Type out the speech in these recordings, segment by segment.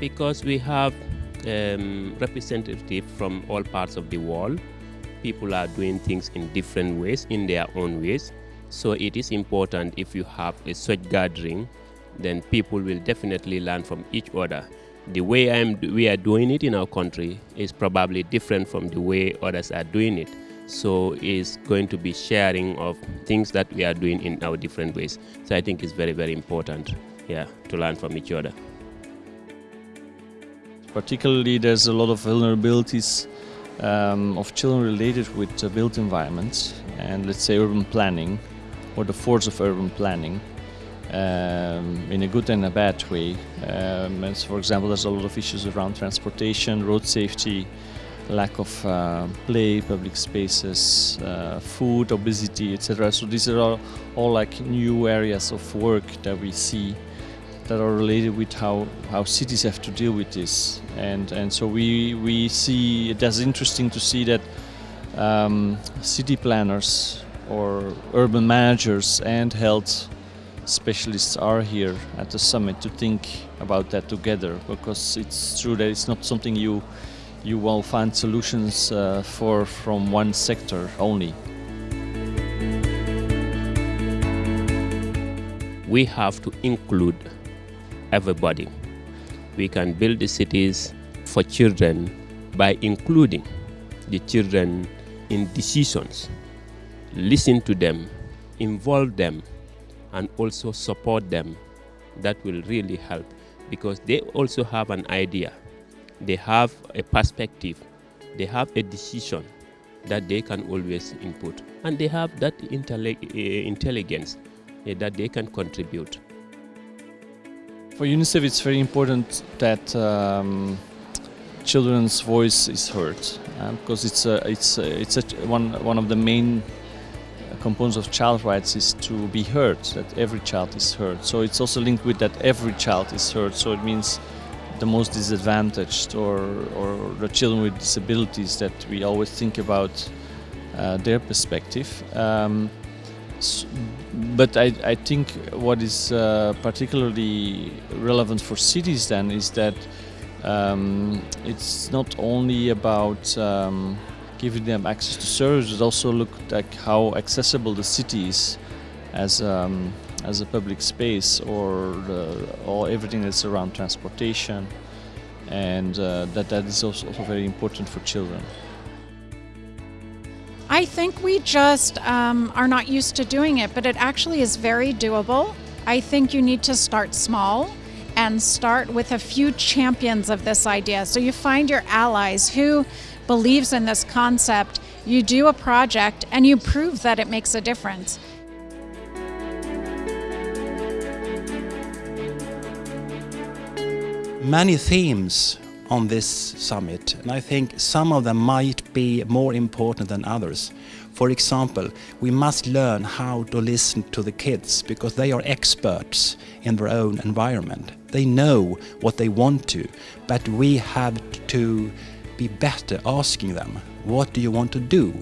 because we have um, representatives from all parts of the world. People are doing things in different ways, in their own ways. So it is important if you have a such gathering, then people will definitely learn from each other. The way I'm, we are doing it in our country is probably different from the way others are doing it. So it's going to be sharing of things that we are doing in our different ways. So I think it's very, very important, yeah, to learn from each other. Particularly, there's a lot of vulnerabilities um, of children related with the built environments and let's say urban planning or the force of urban planning um, in a good and a bad way. Um, and so for example, there's a lot of issues around transportation, road safety, lack of uh, play, public spaces, uh, food, obesity, etc. So these are all, all like new areas of work that we see that are related with how, how cities have to deal with this. And, and so we, we see, it is interesting to see that um, city planners or urban managers and health specialists are here at the summit to think about that together because it's true that it's not something you you will find solutions uh, for from one sector only. We have to include everybody. We can build the cities for children by including the children in decisions, listen to them, involve them, and also support them. That will really help because they also have an idea they have a perspective, they have a decision that they can always input, and they have that eh, intelligence uh, that they can contribute. For UNICEF, it's very important that um, children's voice is heard, uh, because it's a, it's a, it's a, one one of the main components of child rights is to be heard, that every child is heard. So it's also linked with that every child is heard. So it means the most disadvantaged or, or the children with disabilities that we always think about uh, their perspective. Um, but I, I, think what is uh, particularly relevant for cities then is that um, it's not only about um, giving them access to services, also look at how accessible the city is as um, as a public space or, or everything that's around transportation and uh, that that is also, also, very important for children. I think we just um, are not used to doing it, but it actually is very doable. I think you need to start small and start with a few champions of this idea. So you find your allies who believes in this concept, you do a project and you prove that it makes a difference. many themes on this summit, and I think some of them might be more important than others. For example, we must learn how to listen to the kids because they are experts in their own environment. They know what they want to, but we have to be better asking them, what do you want to do?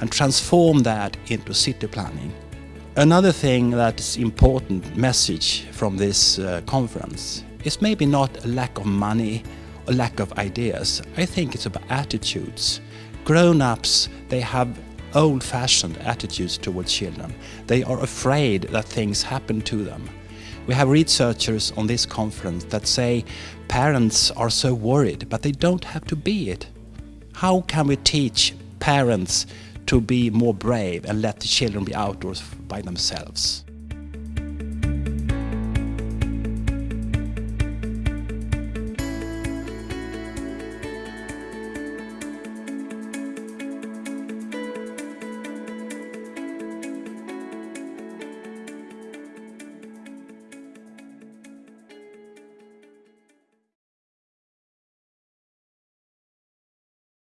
And transform that into city planning. Another thing that's important message from this uh, conference is maybe not a lack of money lack of ideas. I think it's about attitudes. Grown-ups, they have old-fashioned attitudes towards children. They are afraid that things happen to them. We have researchers on this conference that say parents are so worried, but they don't have to be it. How can we teach parents to be more brave and let the children be outdoors by themselves?